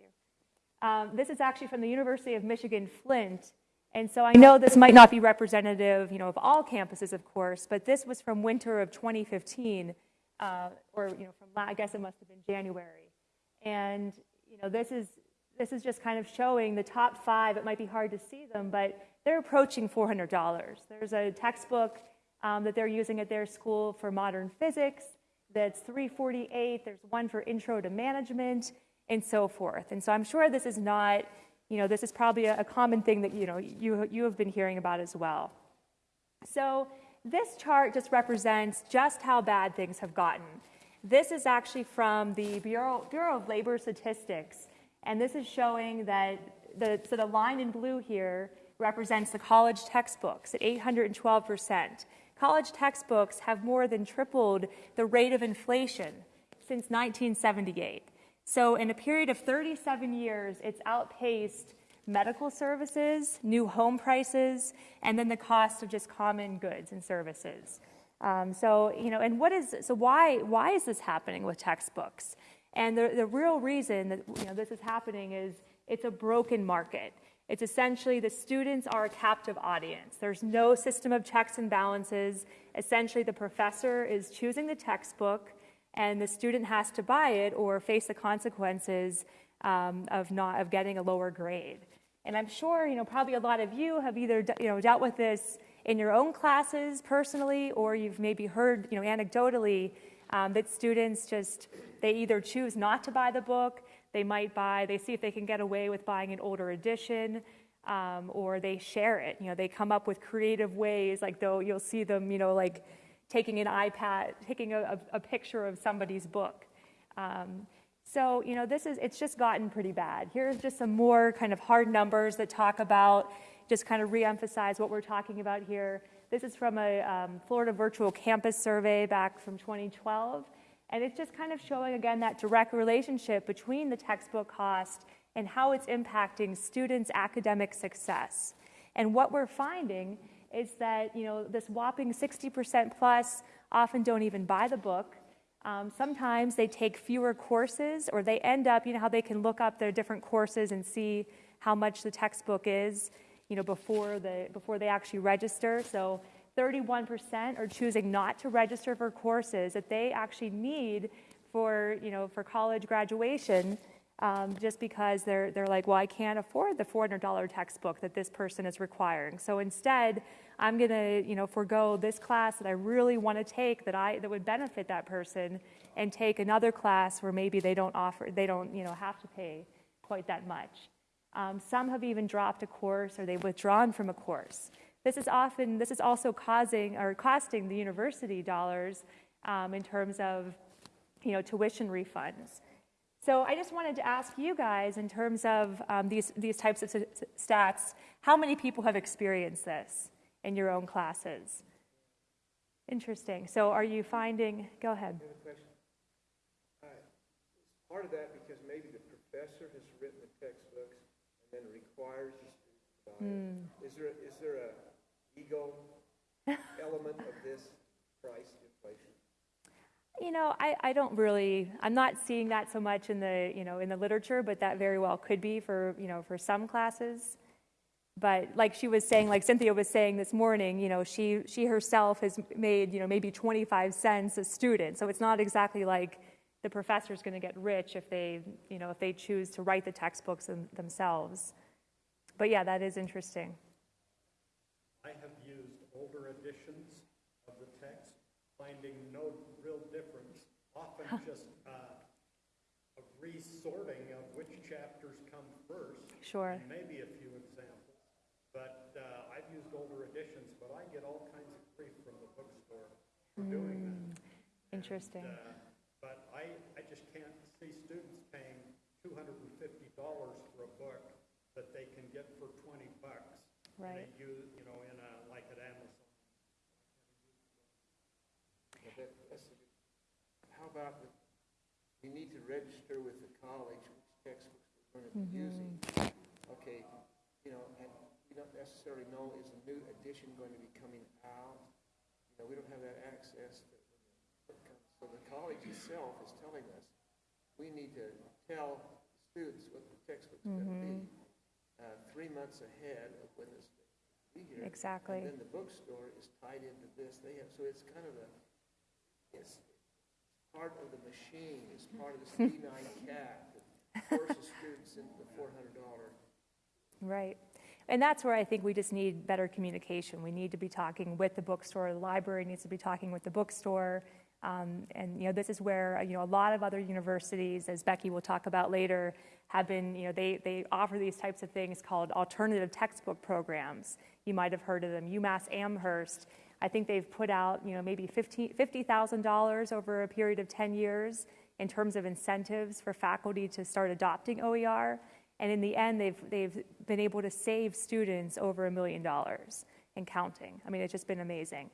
you. Um, this is actually from the University of Michigan Flint. And so I know this might not be representative, you know, of all campuses, of course, but this was from winter of 2015, uh, or, you know, from, I guess it must have been January. And, you know, this is, this is just kind of showing the top five. It might be hard to see them, but they're approaching $400. There's a textbook um, that they're using at their school for modern physics that's 348. There's one for intro to management and so forth. And so I'm sure this is not, you know, this is probably a, a common thing that, you know, you, you have been hearing about as well. So this chart just represents just how bad things have gotten. This is actually from the Bureau, Bureau of Labor Statistics. And this is showing that the, so the line in blue here represents the college textbooks at 812%. College textbooks have more than tripled the rate of inflation since 1978. So, in a period of 37 years, it's outpaced medical services, new home prices, and then the cost of just common goods and services. Um, so, you know, and what is so why why is this happening with textbooks? And the, the real reason that you know this is happening is it's a broken market. It's essentially the students are a captive audience. There's no system of checks and balances. Essentially, the professor is choosing the textbook, and the student has to buy it or face the consequences um, of not of getting a lower grade. And I'm sure you know probably a lot of you have either you know dealt with this in your own classes personally, or you've maybe heard you know anecdotally um, that students just they either choose not to buy the book they might buy, they see if they can get away with buying an older edition, um, or they share it. You know, they come up with creative ways, like though you'll see them, you know, like taking an iPad, taking a, a picture of somebody's book. Um, so, you know, this is, it's just gotten pretty bad. Here's just some more kind of hard numbers that talk about, just kind of reemphasize what we're talking about here. This is from a um, Florida Virtual Campus survey back from 2012. And it's just kind of showing again that direct relationship between the textbook cost and how it's impacting students' academic success. And what we're finding is that you know this whopping 60% plus often don't even buy the book. Um, sometimes they take fewer courses, or they end up, you know, how they can look up their different courses and see how much the textbook is, you know, before the before they actually register. So 31% are choosing not to register for courses that they actually need for, you know, for college graduation um, just because they're, they're like, well, I can't afford the $400 textbook that this person is requiring. So instead, I'm going to, you know, forego this class that I really want to take that I that would benefit that person, and take another class where maybe they don't offer, they don't, you know, have to pay quite that much. Um, some have even dropped a course or they've withdrawn from a course. This is often, this is also causing or costing the university dollars um, in terms of, you know, tuition refunds. So I just wanted to ask you guys, in terms of um, these, these types of stats, how many people have experienced this in your own classes? Interesting. So are you finding, go ahead. Uh, part of that because maybe the professor has written the textbooks and then requires the students to buy mm. Is there, is there a ego element of this price? You know, I, I don't really, I'm not seeing that so much in the, you know, in the literature, but that very well could be for, you know, for some classes. But like she was saying, like Cynthia was saying this morning, you know, she, she herself has made, you know, maybe 25 cents a student. So it's not exactly like the professor's going to get rich if they, you know, if they choose to write the textbooks them, themselves. But yeah, that is interesting. I have used older editions of the text, finding no real difference, often just uh, a resorting of which chapters come first. Sure. And maybe a few examples. But uh, I've used older editions, but I get all kinds of grief from the bookstore for mm, doing that. Hmm. Interesting. And, uh, but I, I just can't see students paying $250 for a book that they can get for 20 bucks. Right. You, you know, in a, like at Amazon. How about the, you need to register with the college which textbooks we're going to be mm-hmm. using. Okay, you know, and we don't necessarily know is a new edition going to be coming out. You know, we don't have that access. To, so the college itself is telling us we need to tell students what the textbooks going to be three months ahead of when this be here. Exactly. And then the bookstore is tied into this. They have, so it's kind of a, it's part of the machine, it's part of the C nine cap that forces students into the four hundred dollar. Right. And that's where I think we just need better communication. We need to be talking with the bookstore, the library needs to be talking with the bookstore. Um, and, you know, this is where, you know, a lot of other universities, as Becky will talk about later, have been, you know, they, they offer these types of things called alternative textbook programs. You might have heard of them. UMass Amherst, I think they've put out, you know, maybe $50 $50,000 over a period of 10 years in terms of incentives for faculty to start adopting OER. And in the end, they've, they've been able to save students over a million dollars and counting. I mean, it's just been amazing.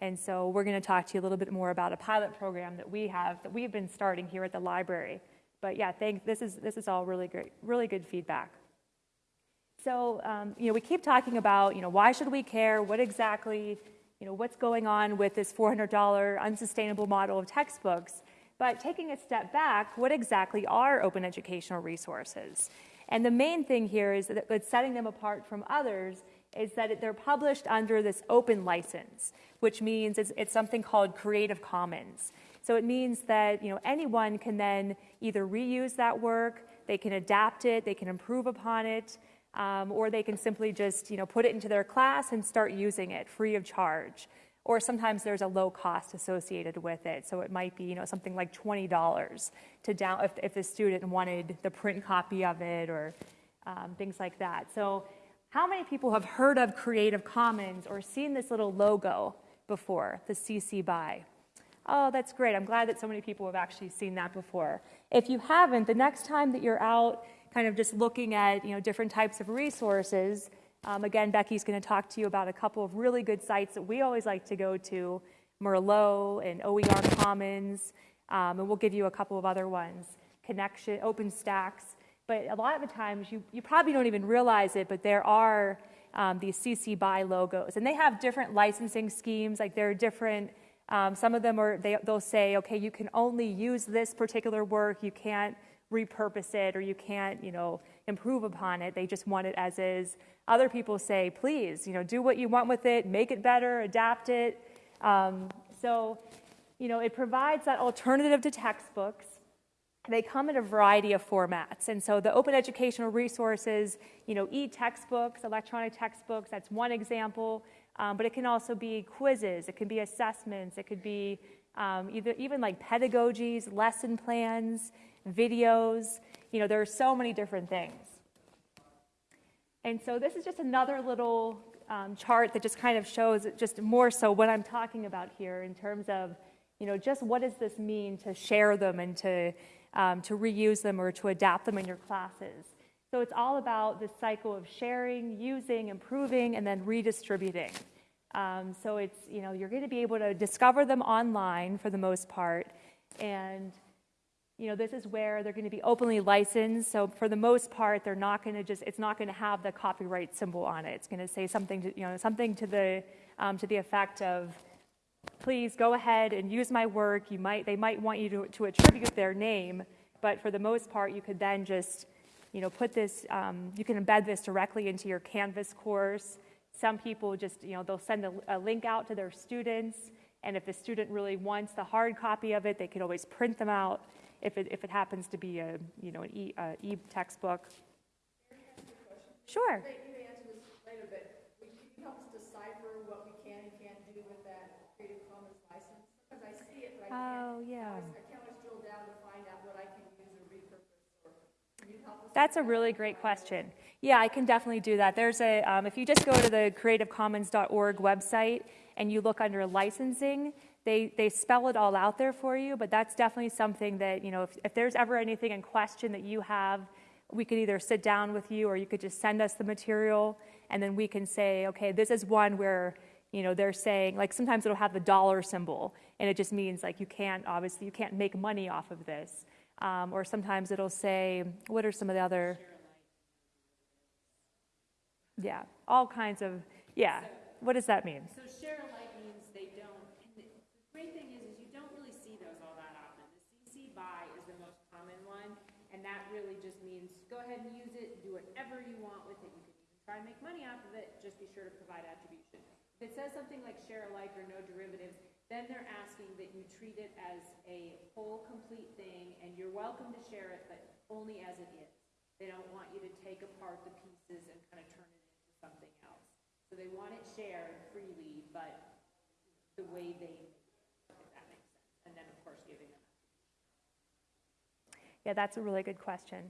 And so we're going to talk to you a little bit more about a pilot program that we have, that we've been starting here at the library. But yeah, thank, this is, this is all really great, really good feedback. So, um, you know, we keep talking about, you know, why should we care? What exactly, you know, what's going on with this $400 unsustainable model of textbooks? But taking a step back, what exactly are open educational resources? And the main thing here is that what's setting them apart from others is that they're published under this open license, which means it's, it's something called Creative Commons. So it means that you know anyone can then either reuse that work, they can adapt it, they can improve upon it, um, or they can simply just you know put it into their class and start using it free of charge. Or sometimes there's a low cost associated with it, so it might be you know something like twenty dollars to down if, if the student wanted the print copy of it or um, things like that. So how many people have heard of Creative Commons or seen this little logo before, the CC BY? Oh, that's great. I'm glad that so many people have actually seen that before. If you haven't, the next time that you're out kind of just looking at, you know, different types of resources, um, again, Becky's going to talk to you about a couple of really good sites that we always like to go to, Merlot and OER Commons, um, and we'll give you a couple of other ones, Connexions, OpenStax. But a lot of the times, you, you probably don't even realize it, but there are um, these CC BY logos, and they have different licensing schemes. Like there are different um, some of them are, they, they'll say, okay, you can only use this particular work, you can't repurpose it, or you can't, you know, improve upon it. They just want it as is. Other people say, please, you know, do what you want with it, make it better, adapt it. Um, so, you know, it provides that alternative to textbooks. They come in a variety of formats. And so the open educational resources, you know, e-textbooks, electronic textbooks, that's one example. Um, but it can also be quizzes, it can be assessments, it could be um, either, even like pedagogies, lesson plans, videos. You know, there are so many different things. And so this is just another little um, chart that just kind of shows just more so what I'm talking about here in terms of, you know, just what does this mean to share them and to, um, to reuse them or to adapt them in your classes. So it's all about this cycle of sharing, using, improving, and then redistributing. Um, so it's, you know, you're going to be able to discover them online for the most part. And, you know, this is where they're going to be openly licensed. So for the most part, they're not going to just, it's not going to have the copyright symbol on it. It's going to say something to, you know, something to the, um, to the effect of, please go ahead and use my work. You might, they might want you to, to attribute their name, but for the most part, you could then just, you know, put this, um, you can embed this directly into your Canvas course. Some people just, you know, they'll send a, a, link out to their students, and if the student really wants the hard copy of it, they can always print them out if it, if it happens to be a, you know, an e, uh, e textbook. Sure. You may answer this later, but can you help us decipher what we can and can't do with that Creative Commons license? Because I see it, but I can't. Oh, yeah. I can't always drill down to find out what I can use or repurpose, or can you help us? That's a really great question. Yeah, I can definitely do that. There's a, um, if you just go to the creativecommons.org website and you look under licensing, they, they spell it all out there for you, but that's definitely something that, you know, if, if there's ever anything in question that you have, we could either sit down with you or you could just send us the material and then we can say, okay, this is one where, you know, they're saying, like sometimes it'll have the dollar symbol and it just means like you can't, obviously, you can't make money off of this. Um, or sometimes it'll say, what are some of the other, yeah, all kinds of, yeah. What does that mean? So share alike means they don't, and the the great thing is, is you don't really see those all that often. The CC BY is the most common one, and that really just means, go ahead and use it, do whatever you want with it. You can even try and make money off of it, just be sure to provide attribution. If it says something like share alike or no derivatives, then they're asking that you treat it as a whole, complete thing, and you're welcome to share it, but only as it is. They don't want you to take apart the pieces and kind of turn it into something else. So they want it shared freely, but the way they. And then, of course, giving them. Yeah, that's a really good question.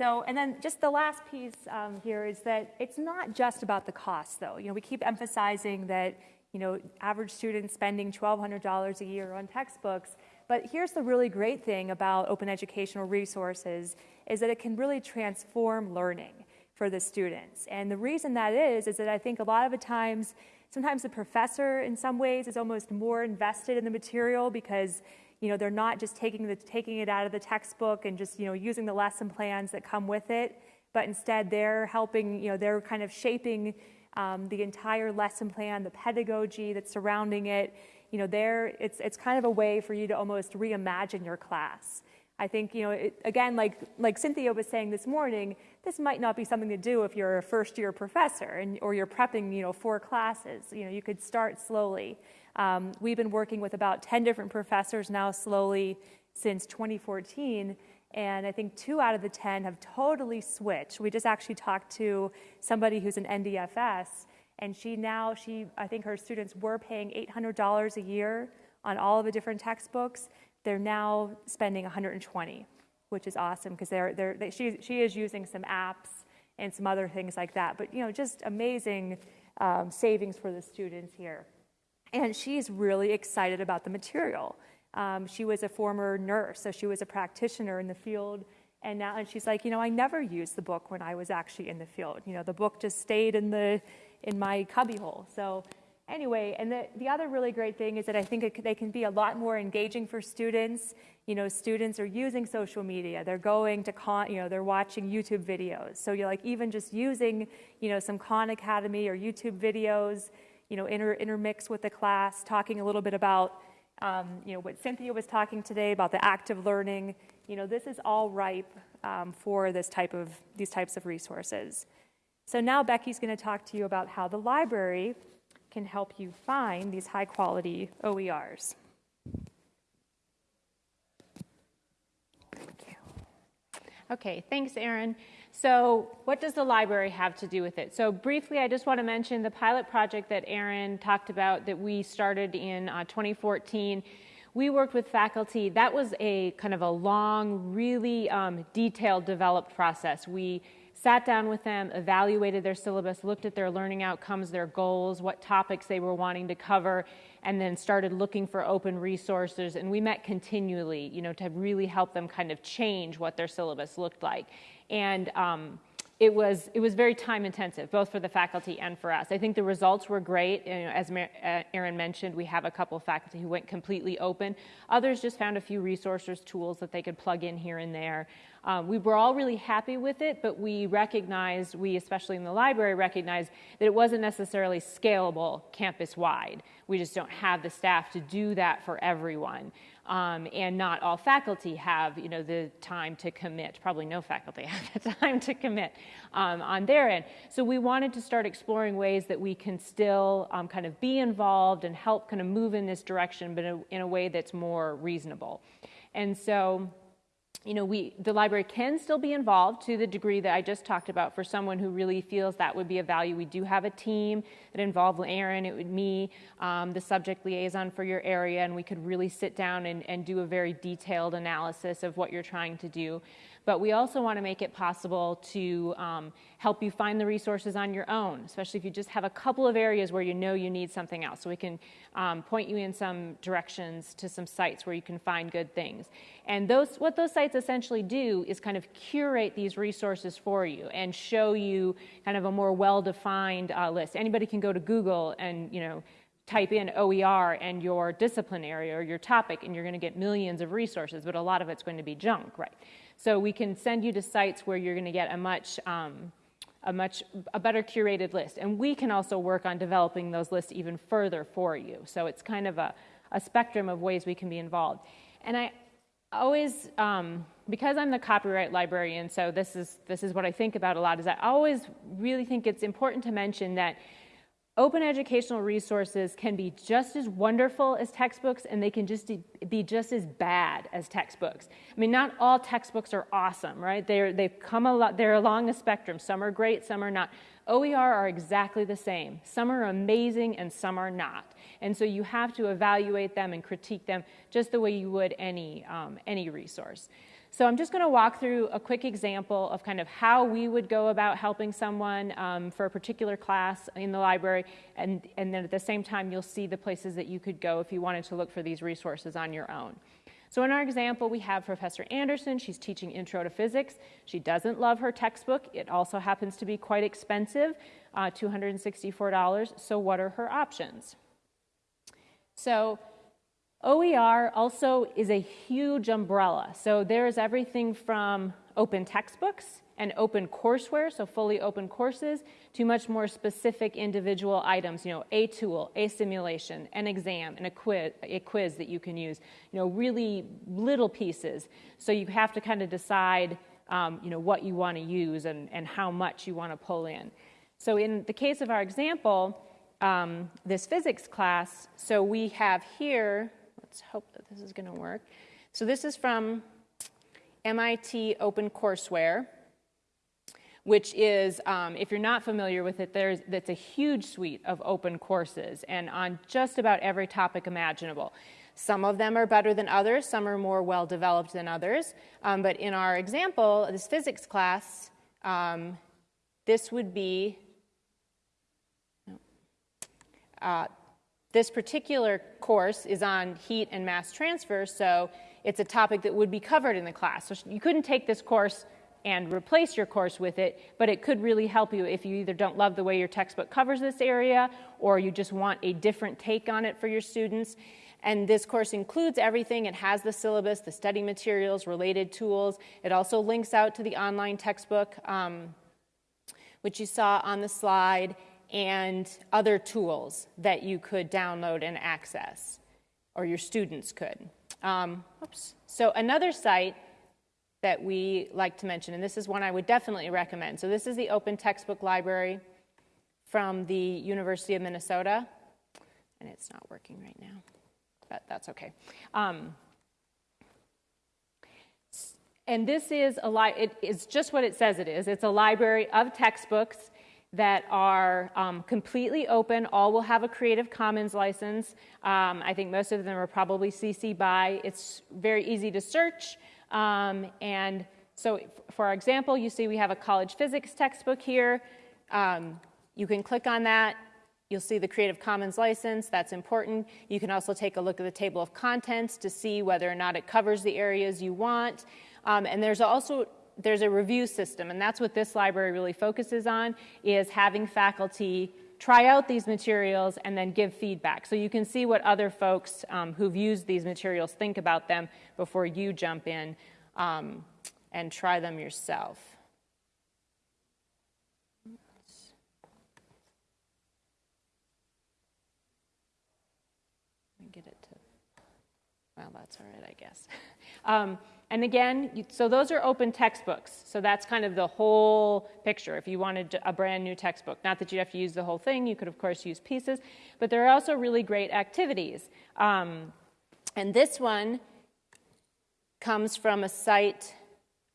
So, and then just the last piece um, here is that it's not just about the cost, though. You know, we keep emphasizing that, you know, average students spending $1,200 a year on textbooks. But here's the really great thing about open educational resources is that it can really transform learning for the students. And the reason that is, is that I think a lot of the times, sometimes the professor in some ways is almost more invested in the material because you know they're not just taking the taking it out of the textbook and just you know using the lesson plans that come with it but instead they're helping you know they're kind of shaping um, the entire lesson plan the pedagogy that's surrounding it. You know there it's it's kind of a way for you to almost reimagine your class i think you know it, again like like cynthia was saying this morning this might not be something to do if you're a first year professor and or you're prepping you know four classes. You know you could start slowly. Um, we've been working with about 10 different professors now slowly since 2014 and i think two out of the 10 have totally switched. We just actually talked to somebody who's an ndfs and she now she i think her students were paying $800 a year on all of the different textbooks they're now spending 120 which is awesome because they're, they're, they, she, she is using some apps and some other things like that but you know just amazing um, savings for the students here and she's really excited about the material. Um, she was a former nurse, so she was a practitioner in the field. And now, and she's like, you know, I never used the book when I was actually in the field. You know, the book just stayed in the in my cubbyhole. So, anyway, and the, the other really great thing is that I think it, they can be a lot more engaging for students. You know, students are using social media. They're going to con, you know, they're watching YouTube videos. So you're like even just using, you know, some Khan Academy or YouTube videos you know, inter, intermix with the class, talking a little bit about, um, you know, what Cynthia was talking today about the active learning. You know, this is all ripe um, for this type of, these types of resources. So now Becky's going to talk to you about how the library can help you find these high quality OERs. Okay, thanks, Aaron. So, what does the library have to do with it? So, briefly, I just want to mention the pilot project that Aaron talked about that we started in uh, 2014. We worked with faculty. That was a kind of a long, really um, detailed developed process. We sat down with them, evaluated their syllabus, looked at their learning outcomes, their goals, what topics they were wanting to cover, and then started looking for open resources. And we met continually, you know, to really help them kind of change what their syllabus looked like and um, it was it was very time intensive, both for the faculty and for us. I think the results were great. You know, as uh, Erin mentioned, we have a couple of faculty who went completely open. Others just found a few resources, tools that they could plug in here and there. Um, we were all really happy with it, but we recognized, we especially in the library recognized that it wasn't necessarily scalable campus wide. We just don't have the staff to do that for everyone. Um, and not all faculty have, you know, the time to commit. Probably no faculty have the time to commit um, on their end. So we wanted to start exploring ways that we can still um, kind of be involved and help kind of move in this direction, but in a, in a way that's more reasonable. And so you know, we, the library can still be involved to the degree that I just talked about for someone who really feels that would be a value. We do have a team that involved Erin, it would me, um, the subject liaison for your area, and we could really sit down and, and do a very detailed analysis of what you're trying to do. But we also want to make it possible to um, help you find the resources on your own, especially if you just have a couple of areas where you know you need something else. So we can um, point you in some directions to some sites where you can find good things. And those, what those sites essentially do is kind of curate these resources for you and show you kind of a more well-defined uh, list. Anybody can go to Google and, you know, type in OER and your discipline area or your topic, and you're going to get millions of resources, but a lot of it's going to be junk, right? So we can send you to sites where you're going to get a much um, a much a better curated list, and we can also work on developing those lists even further for you. So it's kind of a, a spectrum of ways we can be involved. And I always um, because I'm the copyright librarian, so this is this is what I think about a lot. Is I always really think it's important to mention that open educational resources can be just as wonderful as textbooks, and they can just be just as bad as textbooks. I mean, not all textbooks are awesome, right? They're they've come a lot. They're along a spectrum. Some are great, some are not. OER are exactly the same. Some are amazing and some are not. And so you have to evaluate them and critique them just the way you would any, um, any resource. So I'm just going to walk through a quick example of kind of how we would go about helping someone um, for a particular class in the library, and, and then at the same time you'll see the places that you could go if you wanted to look for these resources on your own. So in our example, we have Professor Anderson. She's teaching Intro to Physics. She doesn't love her textbook. It also happens to be quite expensive, uh, $264. So what are her options? So OER also is a huge umbrella. So there's everything from open textbooks and open courseware, so fully open courses, to much more specific individual items, you know, a tool, a simulation, an exam, and a quiz, a quiz that you can use, you know, really little pieces. So you have to kind of decide, um, you know, what you want to use and, and how much you want to pull in. So in the case of our example, um, this physics class. So we have here, let's hope that this is going to work. So this is from MIT OpenCourseware, which is, um, if you're not familiar with it, there's, that's a huge suite of open courses and on just about every topic imaginable. Some of them are better than others, some are more well developed than others. Um, but in our example, this physics class, um, this would be uh, this particular course is on heat and mass transfer, so it's a topic that would be covered in the class. So you couldn't take this course and replace your course with it, but it could really help you if you either don't love the way your textbook covers this area or you just want a different take on it for your students. And this course includes everything. It has the syllabus, the study materials, related tools. It also links out to the online textbook, um, which you saw on the slide and other tools that you could download and access, or your students could. Um, oops. So, another site that we like to mention, and this is one I would definitely recommend. So, this is the Open Textbook Library from the University of Minnesota, and it's not working right now, but that's okay. Um, and this is a li- it is just what it says it is. It's a library of textbooks that are um, completely open. All will have a Creative Commons license. Um, I think most of them are probably CC BY. It's very easy to search. Um, and so, for example, you see we have a college physics textbook here. Um, you can click on that. You'll see the Creative Commons license. That's important. You can also take a look at the table of contents to see whether or not it covers the areas you want. Um, and there's also there's a review system, and that's what this library really focuses on, is having faculty try out these materials and then give feedback. So you can see what other folks um, who've used these materials think about them before you jump in um, and try them yourself. Get it to, well, that's all right, I guess. Um, and again, so those are open textbooks. So that's kind of the whole picture if you wanted a brand new textbook. Not that you'd have to use the whole thing, you could, of course, use pieces. But there are also really great activities. Um, and this one comes from a site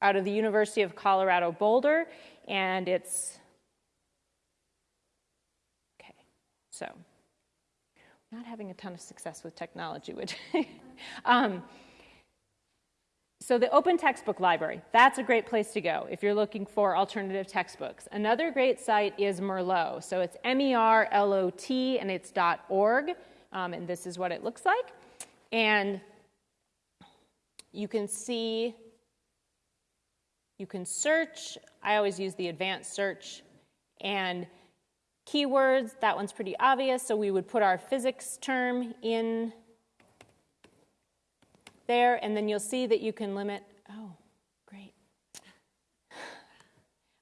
out of the University of Colorado Boulder, and it's. Okay, so not having a ton of success with technology, which. um, so, the Open Textbook Library, that's a great place to go if you're looking for alternative textbooks. Another great site is Merlot. So, it's M E R L O T and it's .org, um, and this is what it looks like. And you can see, you can search. I always use the advanced search. And keywords, that one's pretty obvious. So, we would put our physics term in there, and then you'll see that you can limit. Oh, great.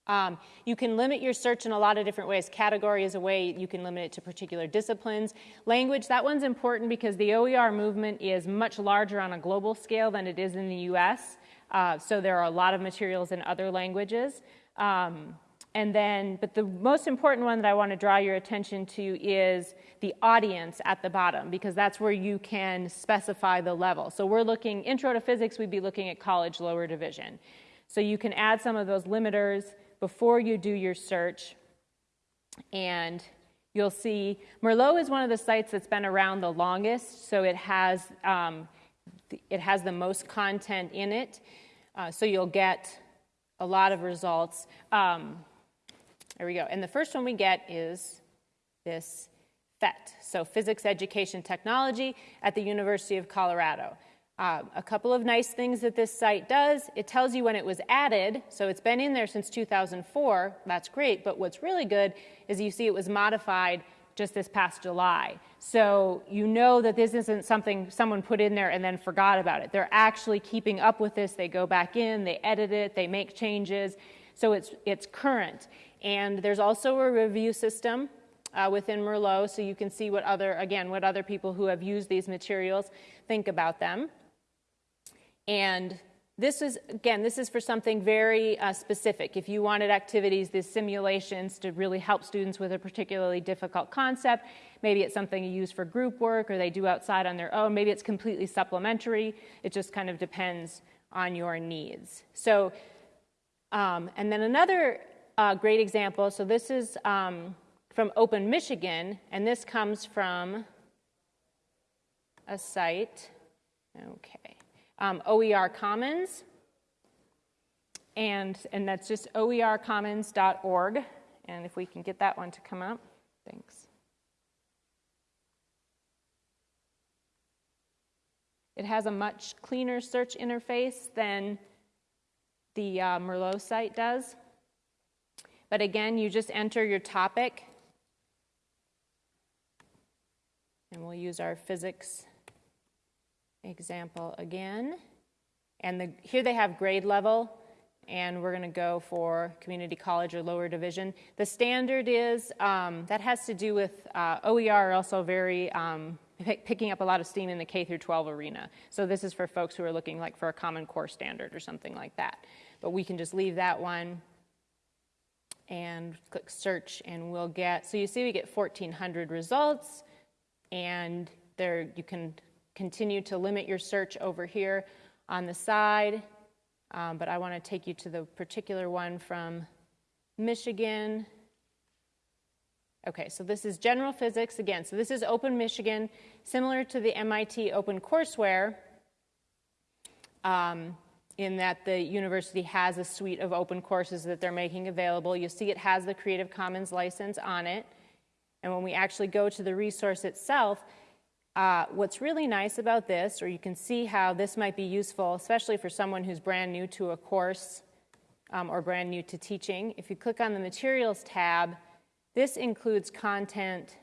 Um, you can limit your search in a lot of different ways. Category is a way you can limit it to particular disciplines. Language, that one's important because the OER movement is much larger on a global scale than it is in the US. Uh, so there are a lot of materials in other languages. Um, and then, but the most important one that I want to draw your attention to is the audience at the bottom, because that's where you can specify the level. So we're looking, intro to physics, we'd be looking at college lower division. So you can add some of those limiters before you do your search. And you'll see Merlot is one of the sites that's been around the longest, so it has, um, it has the most content in it. Uh, so you'll get a lot of results. Um, there we go. And the first one we get is this PhET, so Physics Education Technology at the University of Colorado. Uh, a couple of nice things that this site does it tells you when it was added, so it's been in there since 2004. That's great, but what's really good is you see it was modified just this past July. So you know that this isn't something someone put in there and then forgot about it. They're actually keeping up with this. They go back in, they edit it, they make changes. So it's, it's current. And there's also a review system uh, within Merlot, so you can see what other, again, what other people who have used these materials think about them. And this is, again, this is for something very uh, specific. If you wanted activities, these simulations to really help students with a particularly difficult concept, maybe it's something you use for group work or they do outside on their own, maybe it's completely supplementary. It just kind of depends on your needs. So, um, and then another uh, great example so this is um, from Open Michigan, and this comes from a site. Okay um, OER Commons, and, and that's just oercommons.org. And if we can get that one to come up, thanks. It has a much cleaner search interface than the uh, Merlot site does. But again, you just enter your topic, and we'll use our physics example again. And the, here they have grade level, and we're going to go for community college or lower division. The standard is, um, that has to do with uh, OER also very um, picking up a lot of steam in the K through 12 arena. So this is for folks who are looking like for a common core standard or something like that. But we can just leave that one and click search and we'll get, so you see we get 1400 results and there you can continue to limit your search over here on the side, um, but I want to take you to the particular one from Michigan. Okay, so this is general physics again. So this is Open Michigan, similar to the MIT OpenCourseware, um, in that the university has a suite of open courses that they're making available. You'll see it has the Creative Commons license on it. And when we actually go to the resource itself, uh, what's really nice about this, or you can see how this might be useful, especially for someone who's brand new to a course um, or brand new to teaching, if you click on the Materials tab, this includes content,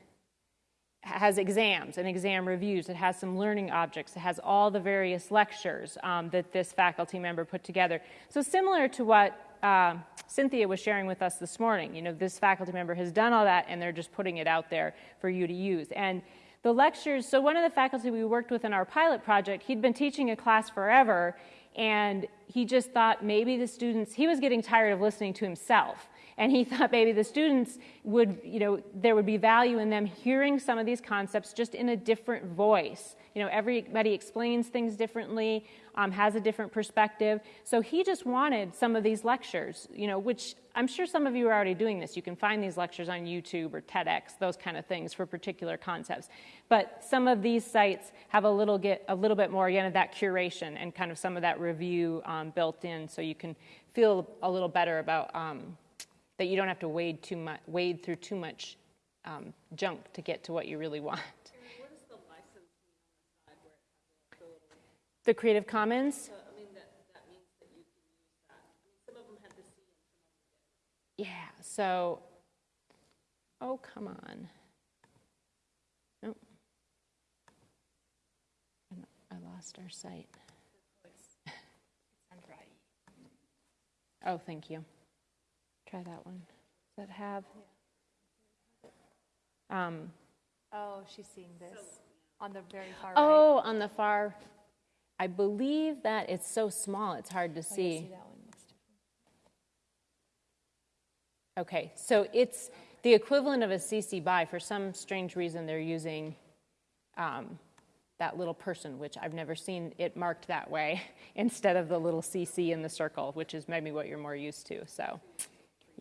has exams and exam reviews, it has some learning objects, it has all the various lectures um, that this faculty member put together. So similar to what uh, Cynthia was sharing with us this morning, you know, this faculty member has done all that and they're just putting it out there for you to use. And the lectures, so one of the faculty we worked with in our pilot project, he'd been teaching a class forever, and he just thought maybe the students, he was getting tired of listening to himself. And he thought maybe the students would, you know, there would be value in them hearing some of these concepts just in a different voice. You know, everybody explains things differently, um, has a different perspective. So he just wanted some of these lectures, you know, which I'm sure some of you are already doing this. You can find these lectures on YouTube or TEDx, those kind of things for particular concepts. But some of these sites have a little get a little bit more again of that curation and kind of some of that review um, built in, so you can feel a little better about um, that you don't have to wade too much, wade through too much um, junk to get to what you really want. The Creative Commons? So, I mean, that, that means that you can use that. I mean, some of them had the C and some of them Yeah, so, oh, come on. Nope. I lost our site. Oh, thank you. Try that one. Does that have? Um, Oh, she's seeing this on the very far right. oh, on the far. I believe that it's so small, it's hard to see. Okay, so it's the equivalent of a CC BY. For some strange reason, they're using um, that little person, which I've never seen it marked that way, instead of the little CC in the circle, which is maybe what you're more used to. So,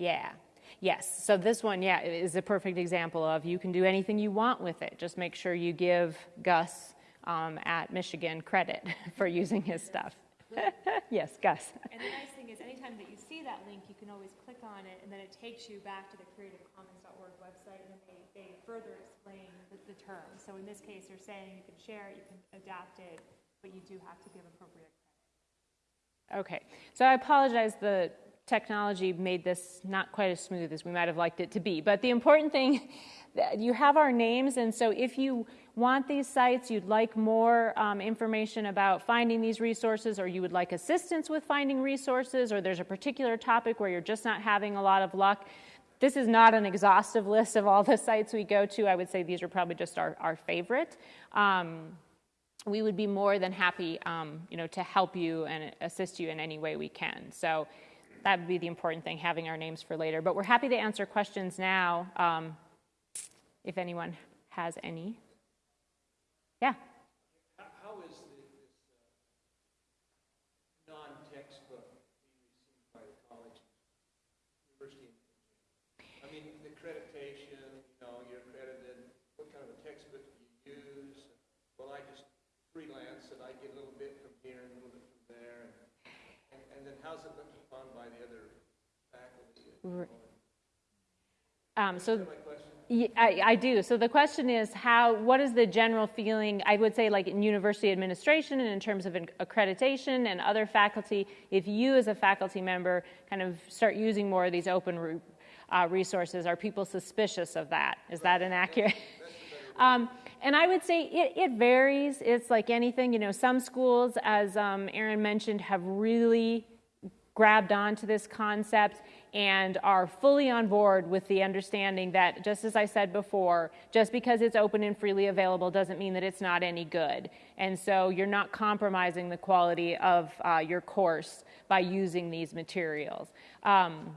yeah. Yes, so this one, yeah, is a perfect example of you can do anything you want with it. Just make sure you give Gus um, at Michigan credit for using his stuff. yes, Gus. And the nice thing is, anytime that you see that link, you can always click on it, and then it takes you back to the creativecommons.org website, and they, they further explain the, the terms. So in this case, they're saying you can share it, you can adapt it, but you do have to give appropriate credit. Okay, so I apologize. The technology made this not quite as smooth as we might have liked it to be. But the important thing, you have our names, and so if you want these sites, you'd like more um, information about finding these resources, or you would like assistance with finding resources, or there's a particular topic where you're just not having a lot of luck, this is not an exhaustive list of all the sites we go to. I would say these are probably just our, our favorite. Um, we would be more than happy, um, you know, to help you and assist you in any way we can. So that would be the important thing, having our names for later. But we're happy to answer questions now um, if anyone has any. Yeah. How, is this, uh, non-textbook being received by the college, university? I mean, the accreditation, you know, you're accredited, what kind of a textbook do you use? Well, I just freelance and I get a little bit from here and a little bit from there. and- And, and then how's it by the other faculty? Um, so? Yeah, I, I do. So the question is how, what is the general feeling, I would say like in university administration and in terms of accreditation and other faculty, if you as a faculty member kind of start using more of these open uh, resources, are people suspicious of that? Is that inaccurate? Um, and I would say it, it, varies. It's like anything, you know, some schools, as um, Aaron mentioned, have really grabbed onto this concept and are fully on board with the understanding that, just as I said before, just because it's open and freely available doesn't mean that it's not any good. And so you're not compromising the quality of uh, your course by using these materials. Um,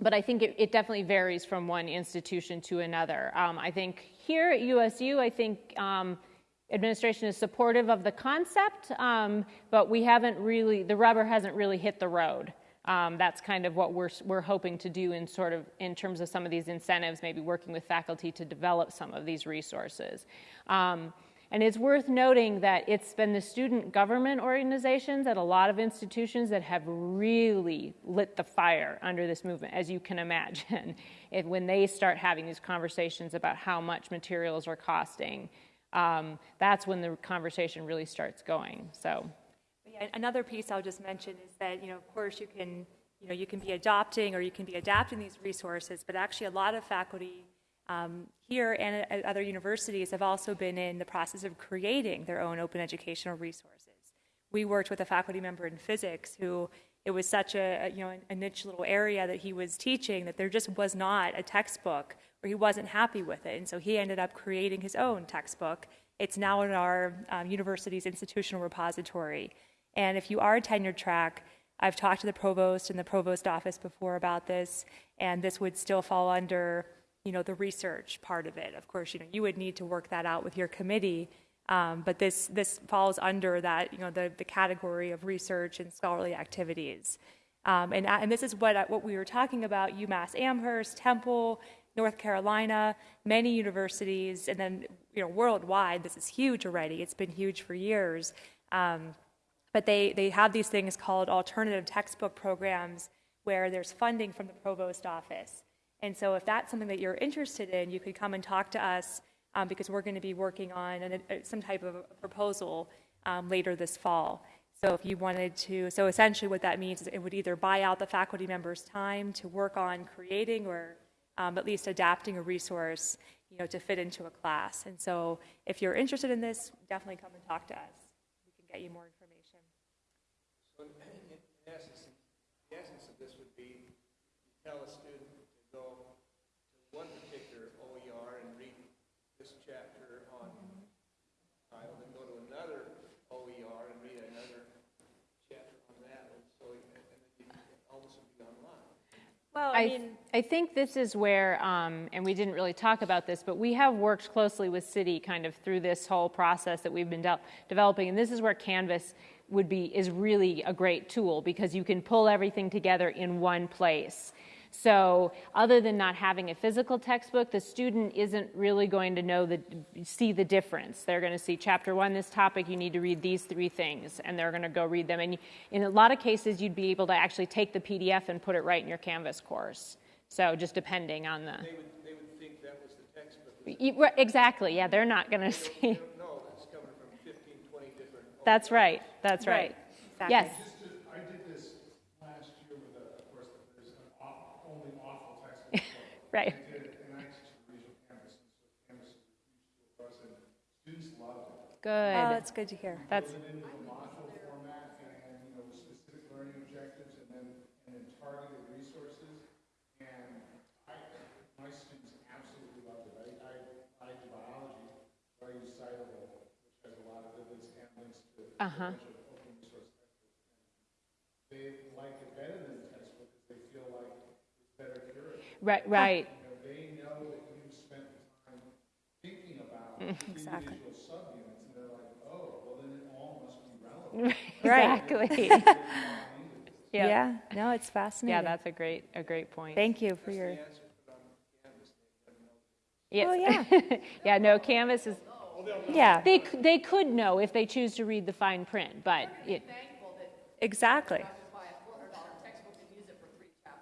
but I think it, it, definitely varies from one institution to another. Um, I think here at USU, I think um, administration is supportive of the concept, um, but we haven't really, the rubber hasn't really hit the road. Um, that's kind of what we're, we're hoping to do in sort of in terms of some of these incentives, maybe working with faculty to develop some of these resources. Um, and it's worth noting that it's been the student government organizations at a lot of institutions that have really lit the fire under this movement, as you can imagine. if, when they start having these conversations about how much materials are costing, um, that's when the conversation really starts going. So. Yeah, another piece I'll just mention is that, you know, of course you can, you know, you can be adopting or you can be adapting these resources, but actually a lot of faculty um, here and at other universities have also been in the process of creating their own open educational resources. We worked with a faculty member in physics who it was such a, you know a niche little area that he was teaching that there just was not a textbook or he wasn't happy with it. And so he ended up creating his own textbook. It's now in our um, university's institutional repository. And if you are a tenured track i've talked to the provost and the provost office before about this and this would still fall under you know the research part of it. Of course you know you would need to work that out with your committee um, but this this falls under that you know the, the category of research and scholarly activities. Um, and, and this is what what we were talking about UMass Amherst Temple North Carolina many universities and then you know worldwide this is huge already. It's been huge for years. Um, but they they have these things called alternative textbook programs where there's funding from the provost office. And so if that's something that you're interested in you could come and talk to us um, because we're going to be working on an, a, some type of proposal um, later this fall. So if you wanted to, so essentially what that means is it would either buy out the faculty member's time to work on creating or um, at least adapting a resource, you know, to fit into a class. And so if you're interested in this, definitely come and talk to us. We can get you more information. So in, in essence, the essence of this would be tell a student to go to one particular OER and read this chapter on title, then go to another OER and read another Well, I I, mean, I think this is where, um, and we didn't really talk about this, but we have worked closely with City kind of through this whole process that we've been de- developing, and this is where Canvas would be is really a great tool because you can pull everything together in one place. So, other than not having a physical textbook, the student isn't really going to know the see the difference. They're going to see chapter one, this topic, you need to read these three things, and they're going to go read them. And in a lot of cases, you'd be able to actually take the PDF and put it right in your Canvas course. So, just depending on the They would, they would think that was the textbook. Y- exactly. Yeah, they're not going to see. They don't know, it's coming from 15, 20 different. That's right. That's right. Right. Exactly. Yes. Just to, I did this last year with, a- of course, there's an awful, only awful textbook. Right. I did it, and I teach the regional campus, and so Canvas is a huge tool for us, and students loved it. oh, Good. that's good to hear. That's Build right. Right. You know, they know that you've spent time thinking about mm, Exactly. individual subunits, and they're like, oh, well, then it all must be relevant. Exactly. yeah. Yeah, no, it's fascinating. Yeah, that's a great a great point. Thank you for your, Yes. Oh, yeah. yeah. No, Canvas is. yeah, They they could know if they choose to read the fine print, but it. exactly.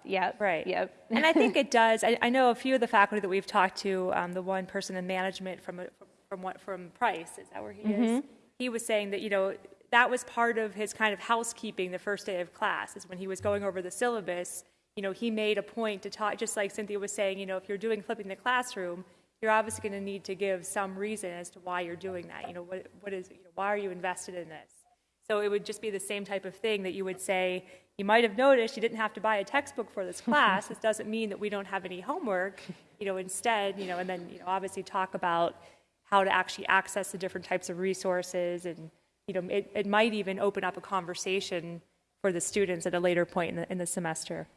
Yep. Right. Yep. and I think it does. I, I know a few of the faculty that we've talked to. Um, the one person in management from from what from Price is that where he is? He was saying that you know that was part of his kind of housekeeping the first day of class is when he was going over the syllabus. You know, he made a point to talk, just like Cynthia was saying. You know, if you're doing flipping the classroom, you're obviously going to need to give some reason as to why you're doing that. You know, what what is you know, why are you invested in this? So it would just be the same type of thing that you would say, you might have noticed you didn't have to buy a textbook for this class. this doesn't mean that we don't have any homework. You know, instead, you know, and then, you know, obviously talk about how to actually access the different types of resources and, you know, it, it might even open up a conversation for the students at a later point in the, in the semester.